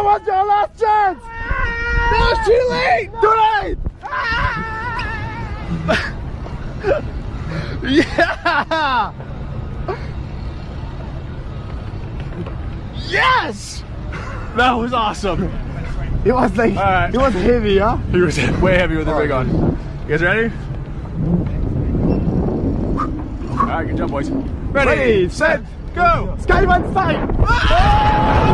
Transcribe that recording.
That was your last chance! No, it's too late! Too late! yeah! Yes! That was awesome. It was like, Alright. it was heavy, huh? He was way heavy with the rig on. You guys ready? Alright, good job, boys. Ready, Ready, set, go! Skyman fight! Ah!